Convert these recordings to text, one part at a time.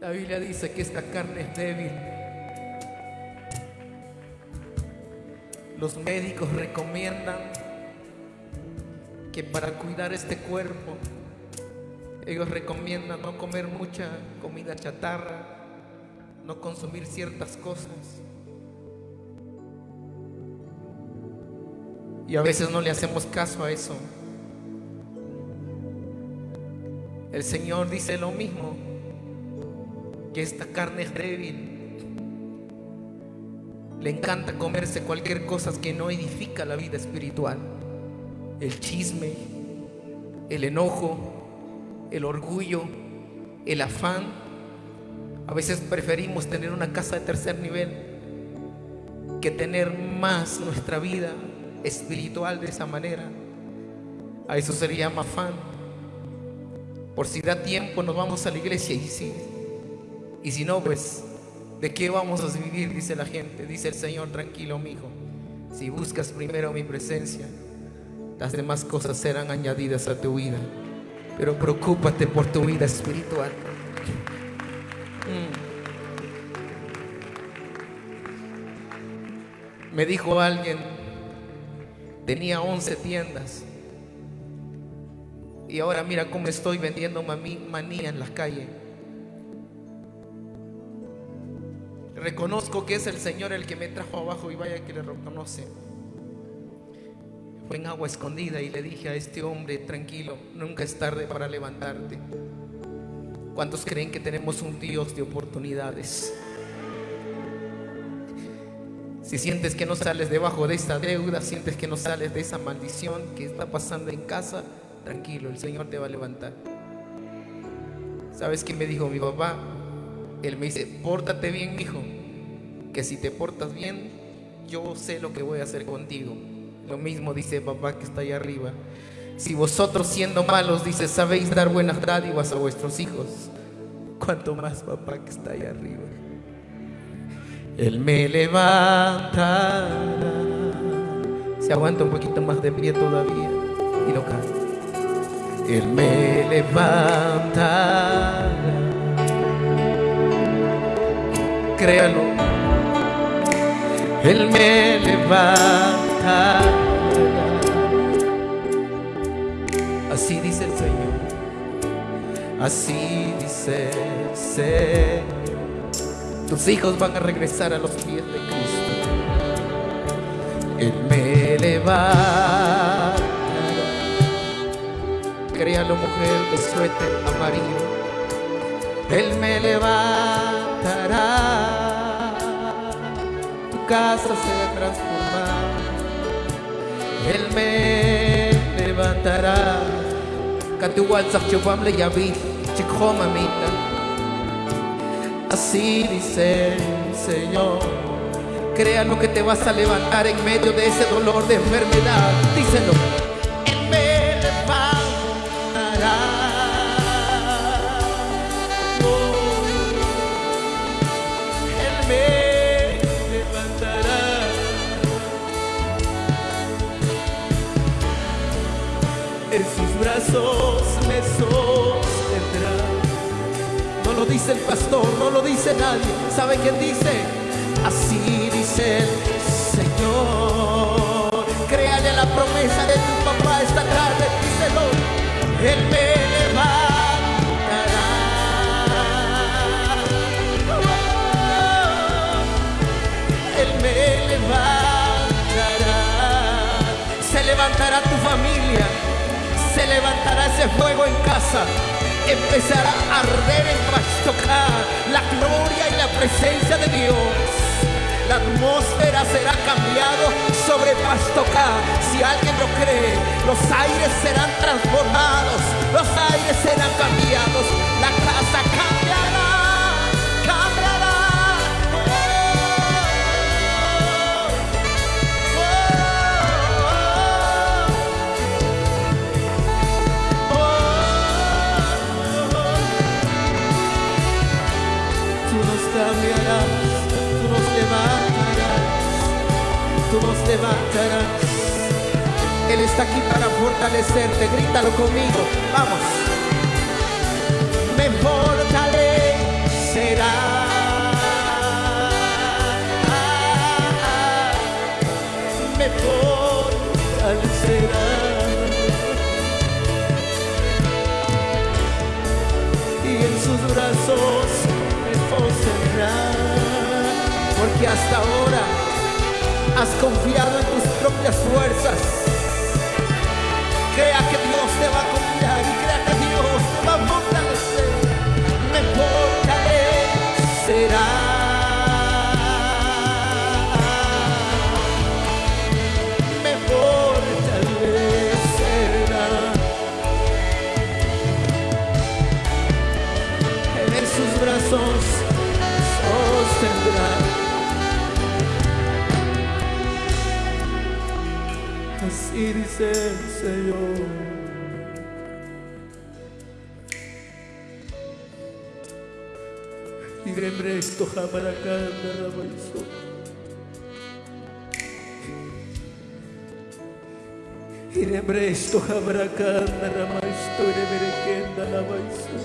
La Biblia dice que esta carne es débil. Los médicos recomiendan que para cuidar este cuerpo, ellos recomiendan no comer mucha comida chatarra, no consumir ciertas cosas. Y a veces no le hacemos caso a eso. El Señor dice lo mismo, esta carne es débil. Le encanta comerse cualquier cosa que no edifica la vida espiritual. El chisme, el enojo, el orgullo, el afán. A veces preferimos tener una casa de tercer nivel que tener más nuestra vida espiritual de esa manera. A eso se le llama afán. Por si da tiempo nos vamos a la iglesia y sí. Y si no, pues, ¿de qué vamos a vivir? Dice la gente. Dice el Señor, tranquilo, mi hijo. Si buscas primero mi presencia, las demás cosas serán añadidas a tu vida. Pero preocúpate por tu vida espiritual. Mm. Me dijo alguien, tenía 11 tiendas. Y ahora mira cómo estoy vendiendo manía en las calles. Reconozco que es el Señor el que me trajo abajo y vaya que le reconoce. Fue en agua escondida y le dije a este hombre, tranquilo, nunca es tarde para levantarte. ¿Cuántos creen que tenemos un Dios de oportunidades? Si sientes que no sales debajo de esta deuda, sientes que no sales de esa maldición que está pasando en casa, tranquilo, el Señor te va a levantar. ¿Sabes qué me dijo mi papá? Él me dice, pórtate bien, hijo, que si te portas bien, yo sé lo que voy a hacer contigo. Lo mismo dice papá que está ahí arriba. Si vosotros siendo malos, dice, sabéis dar buenas dádivas a vuestros hijos, cuanto más papá que está ahí arriba. Él me levanta. Se aguanta un poquito más de pie todavía y lo canta. Él me levanta. Créalo. Él me levanta. Así dice el Señor. Así dice el Señor. Tus hijos van a regresar a los pies de Cristo. Él me levanta. Créalo, mujer de suéter amarillo. Él me levantará. Casa se va a transformar. Él me levantará. Katuwal sa chupam le yabi. Chikho mamita. Así dice el Señor. Crea lo que te vas a levantar en medio de ese dolor de enfermedad. Díselo. En sus brazos me sostendrá. No lo dice el pastor, no lo dice nadie. ¿Sabe quién dice? Así dice el Señor. Créale la promesa de tu papá esta tarde. Díselo. Él me levantará. Él me levantará. Se levantará tu familia. Levantará ese fuego en casa. Empezará a arder en Pastoká. La gloria y la presencia de Dios. La atmósfera será cambiado sobre Pastoká. Si alguien lo cree, los aires serán transformados, los aires serán cambiados, la casa cambiará, Él está aquí para fortalecerte, grítalo conmigo, vamos. Me fortalecerá. Me fortalecerá. Y en sus brazos me poseerá, porque hasta ahora has confiado en tus propias fuerzas, crea que Dios te va a cuidar y crea que Dios te va a fortalecer. Me será. Dice el Señor. Libre esto jamaracanda rabaiso. Libre esto jamaracanda rabaiso. Reberequenda rabaiso.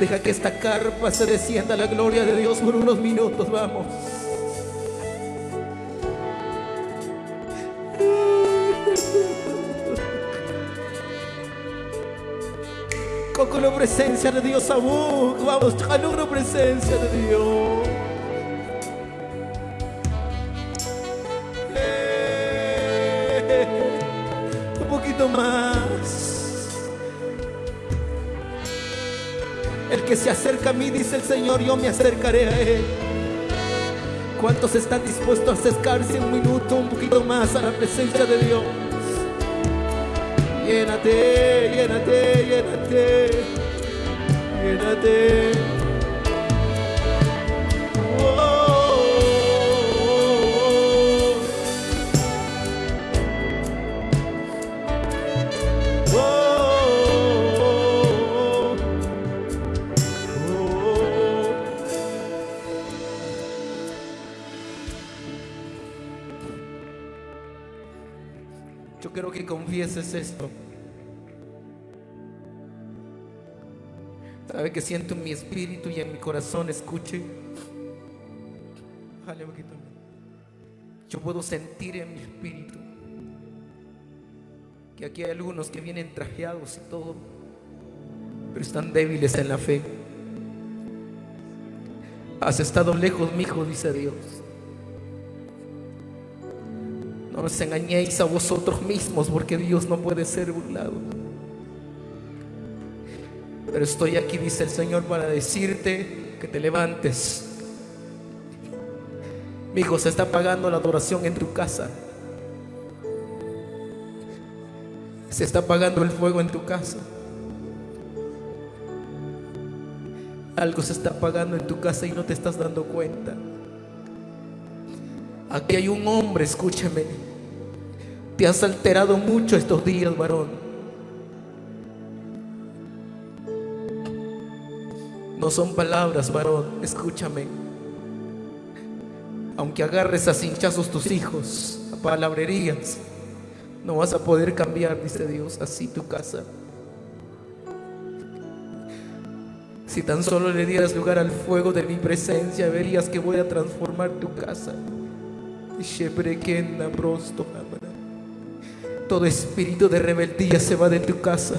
Deja que esta carpa se descienda la gloria de Dios por unos minutos, vamos. La presencia de Dios aún. Vamos, la presencia de Dios. Eh, un poquito más. El que se acerca a mí, dice el Señor, yo me acercaré a Él. ¿Cuántos están dispuestos a acercarse un minuto, un poquito más a la presencia de Dios? எனதே எனதே எனதே எனதே Yo quiero que confieses esto. Sabe que siento en mi espíritu y en mi corazón, escuche. Yo puedo sentir en mi espíritu que aquí hay algunos que vienen trajeados y todo, pero están débiles en la fe. Has estado lejos, mi hijo, dice Dios. No os engañéis a vosotros mismos porque Dios no puede ser burlado. Pero estoy aquí, dice el Señor, para decirte que te levantes. Mi hijo, se está pagando la adoración en tu casa. Se está apagando el fuego en tu casa. Algo se está apagando en tu casa y no te estás dando cuenta. Aquí hay un hombre, escúcheme. Te has alterado mucho estos días, varón. No son palabras, varón, escúchame. Aunque agarres a cinchazos tus hijos, a palabrerías, no vas a poder cambiar, dice Dios, así tu casa. Si tan solo le dieras lugar al fuego de mi presencia, verías que voy a transformar tu casa. Todo espíritu de rebeldía se va de tu casa.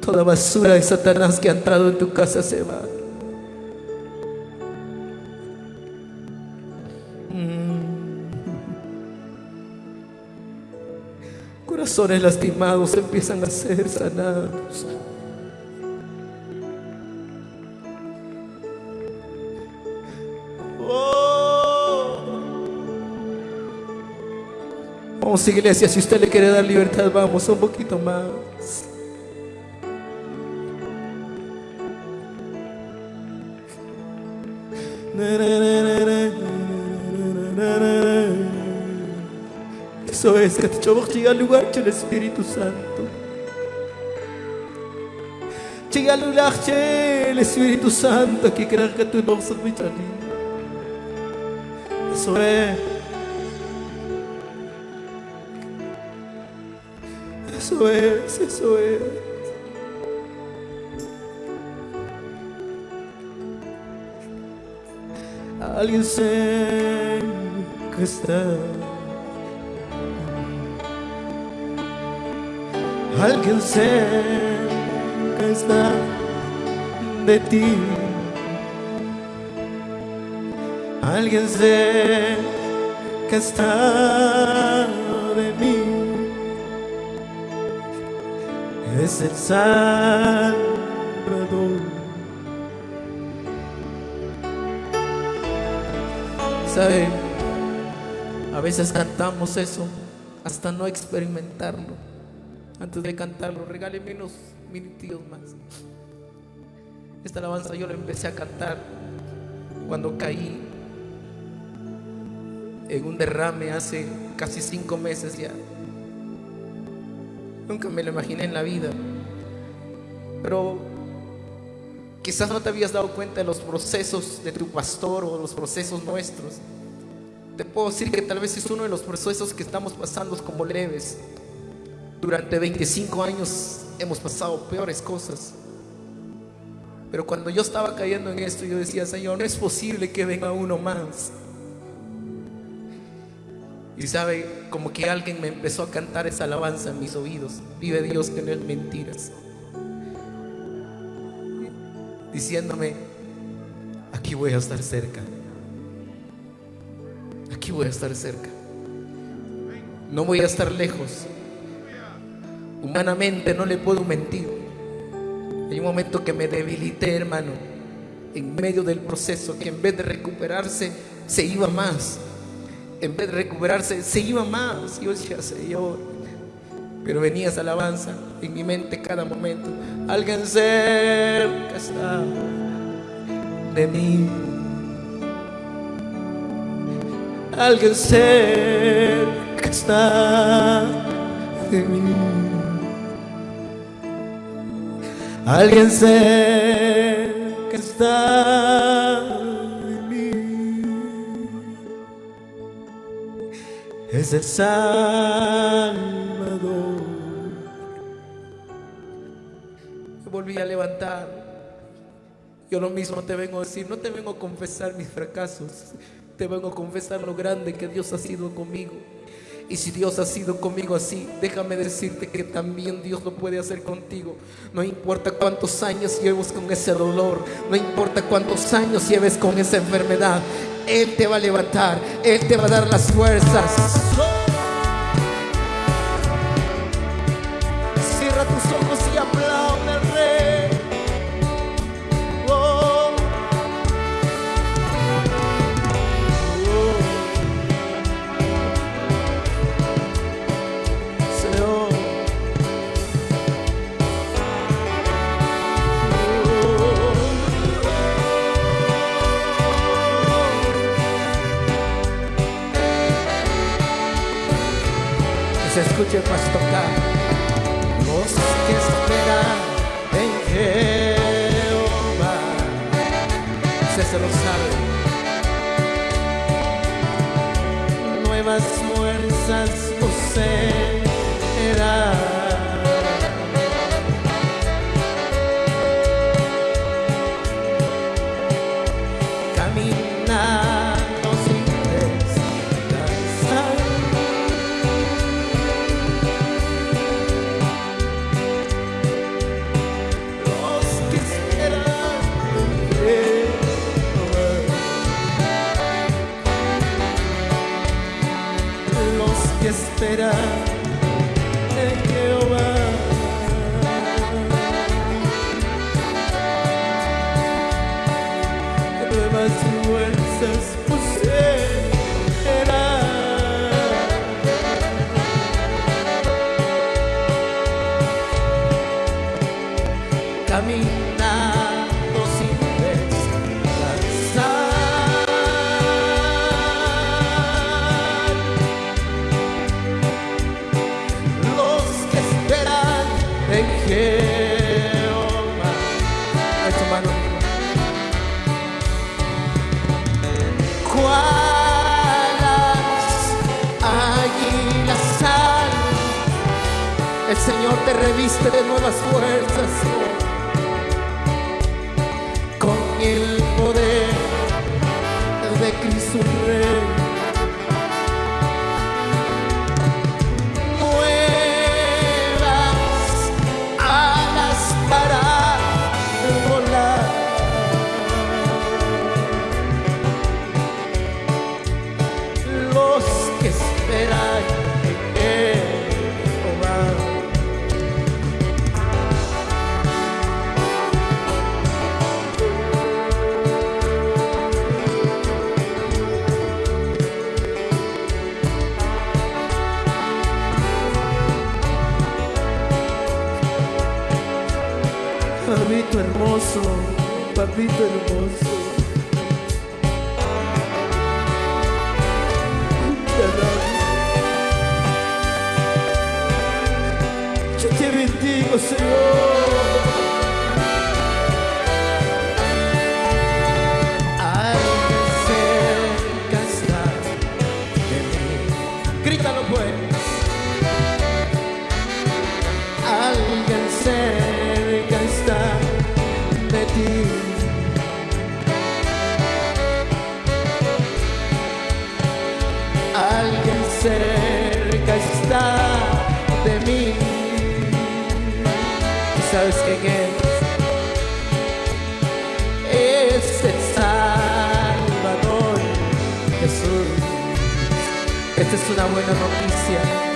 Toda basura de Satanás que ha entrado en tu casa se va. Mm. Corazones lastimados empiezan a ser sanados. Vamos iglesia, si usted le quiere dar libertad, vamos un poquito más. Eso es que te llega al lugar del Espíritu Santo. Llega al lugar del Espíritu Santo que creas que tú no sos Eso es. Eso es, eso es. Alguien sé que está. Alguien sé que está de ti. Alguien sé que está de mí. Es el Salvador. ¿Sabe? A veces cantamos eso hasta no experimentarlo. Antes de cantarlo, regáleme unos minutillos más. Esta alabanza yo la empecé a cantar cuando caí en un derrame hace casi cinco meses ya. Nunca me lo imaginé en la vida. Pero quizás no te habías dado cuenta de los procesos de tu pastor o los procesos nuestros. Te puedo decir que tal vez es uno de los procesos que estamos pasando como leves. Durante 25 años hemos pasado peores cosas. Pero cuando yo estaba cayendo en esto, yo decía, Señor, no es posible que venga uno más. Y sabe, como que alguien me empezó a cantar esa alabanza en mis oídos. Vive Dios que no es mentiras. Diciéndome, aquí voy a estar cerca. Aquí voy a estar cerca. No voy a estar lejos. Humanamente no le puedo mentir. Hay un momento que me debilité, hermano, en medio del proceso, que en vez de recuperarse, se iba más en vez de recuperarse, se iba más. Yo decía, Señor, pero venía esa alabanza en mi mente cada momento. Alguien cerca está de mí. Alguien cerca está de mí. Alguien cerca está es el Salvador. Volví a levantar. Yo lo mismo te vengo a decir, no te vengo a confesar mis fracasos, te vengo a confesar lo grande que Dios ha sido conmigo. Y si Dios ha sido conmigo así, déjame decirte que también Dios lo puede hacer contigo. No importa cuántos años lleves con ese dolor, no importa cuántos años lleves con esa enfermedad, Él te va a levantar, Él te va a dar las fuerzas. crianças você era. Nuevas fuerzas el Señor te reviste de nuevas fuerzas con el poder de Cristo Rey. Papito hermoso. Yo te bendigo, Señor. Cerca está de mí. Grítalo pues. Esta es una buena noticia.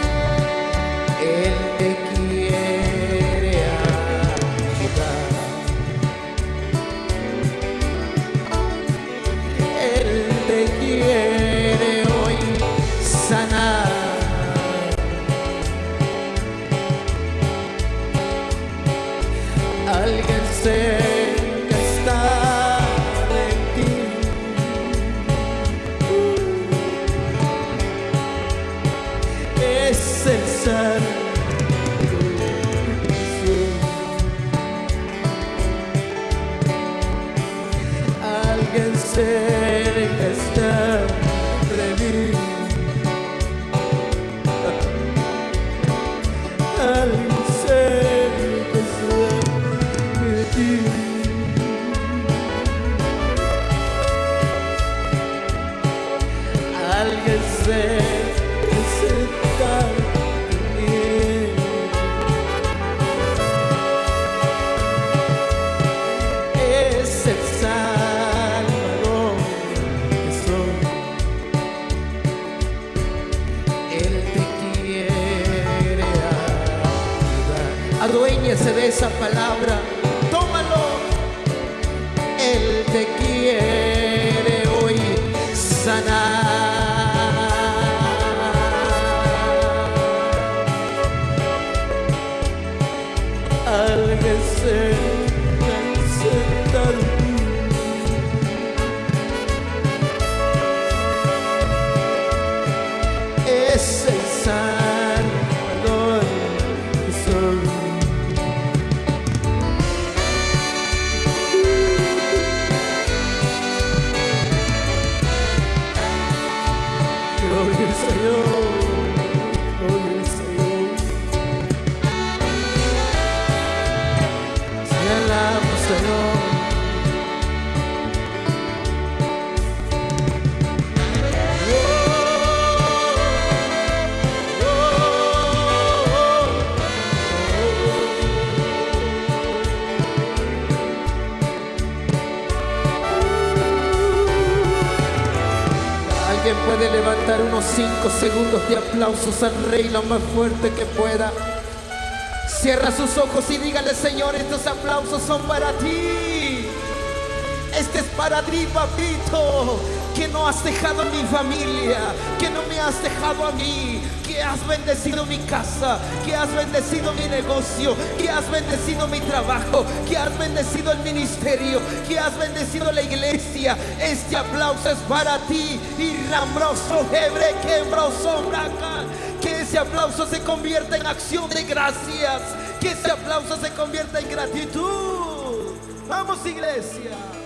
Te quiere de aplausos al Rey lo más fuerte que pueda. Cierra sus ojos y dígale, Señor, estos aplausos son para ti. Este es para ti, papito, que no has dejado a mi familia, que no me has dejado a mí, que has bendecido mi casa, que has bendecido mi negocio, que has bendecido mi trabajo, que has bendecido el ministerio, que has bendecido la iglesia. Este aplauso es para ti y Rambroso Hebre Quembroso Braca. Que ese aplauso se convierta en acción de gracias, que ese aplauso se convierta en gratitud. Vamos iglesia.